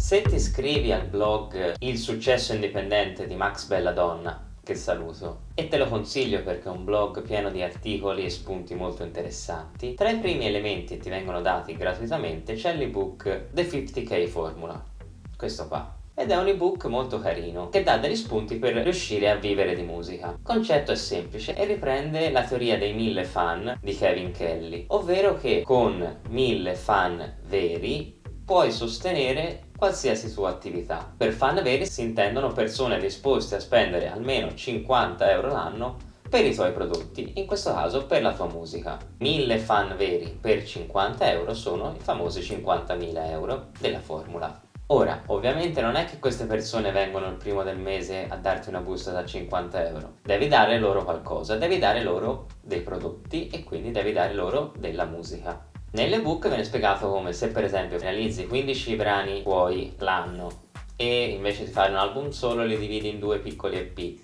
Se ti iscrivi al blog Il successo indipendente di Max Belladonna, che saluto, e te lo consiglio perché è un blog pieno di articoli e spunti molto interessanti, tra i primi elementi che ti vengono dati gratuitamente c'è l'ebook The 50k Formula, questo qua ed è un ebook molto carino che dà degli spunti per riuscire a vivere di musica. Il concetto è semplice e riprende la teoria dei mille fan di Kevin Kelly, ovvero che con mille fan veri puoi sostenere qualsiasi tua attività. Per fan veri si intendono persone disposte a spendere almeno 50 euro l'anno per i tuoi prodotti, in questo caso per la tua musica. 1000 fan veri per 50 euro sono i famosi 50.000 euro della formula. Ora, ovviamente non è che queste persone vengono il primo del mese a darti una busta da 50 euro. Devi dare loro qualcosa, devi dare loro dei prodotti e quindi devi dare loro della musica. Nell'ebook viene spiegato come se per esempio finalizzi 15 brani tuoi l'anno e invece di fare un album solo li dividi in due piccoli EP.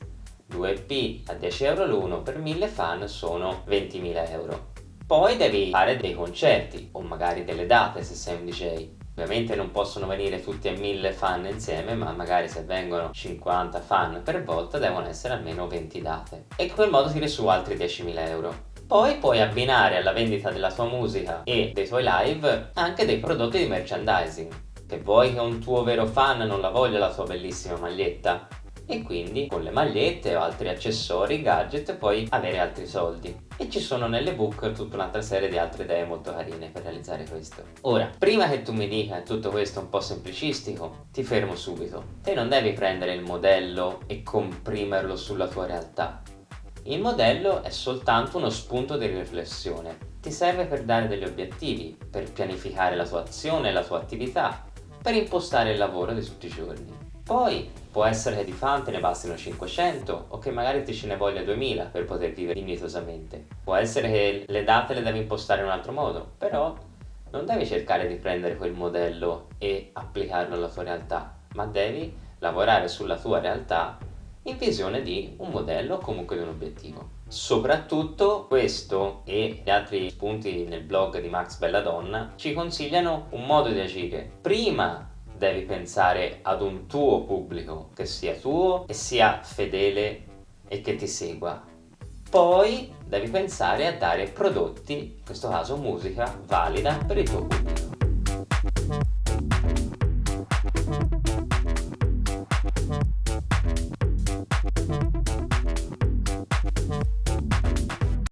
2 EP a 10 euro l'uno per 1000 fan sono 20.000 euro. Poi devi fare dei concerti o magari delle date se sei un DJ Ovviamente non possono venire tutti a 1000 fan insieme, ma magari se vengono 50 fan per volta devono essere almeno 20 date. E in quel modo tiri su altri 10.000 euro. Poi puoi abbinare alla vendita della tua musica e dei tuoi live anche dei prodotti di merchandising. Che vuoi che un tuo vero fan non la voglia la tua bellissima maglietta? E quindi con le magliette o altri accessori, gadget puoi avere altri soldi. E ci sono nell'ebook tutta un'altra serie di altre idee molto carine per realizzare questo. Ora, prima che tu mi dica tutto questo un po' semplicistico, ti fermo subito. Te non devi prendere il modello e comprimerlo sulla tua realtà. Il modello è soltanto uno spunto di riflessione. Ti serve per dare degli obiettivi, per pianificare la tua azione la tua attività, per impostare il lavoro di tutti i giorni. Poi può essere che di fan te ne bastino 500 o che magari ti ce ne voglia 2000 per poter vivere dignitosamente. Può essere che le date le devi impostare in un altro modo, però non devi cercare di prendere quel modello e applicarlo alla tua realtà, ma devi lavorare sulla tua realtà in visione di un modello o comunque di un obiettivo. Soprattutto questo e gli altri spunti nel blog di Max Belladonna ci consigliano un modo di agire prima devi pensare ad un tuo pubblico che sia tuo e sia fedele e che ti segua. Poi devi pensare a dare prodotti, in questo caso musica, valida per il tuo pubblico.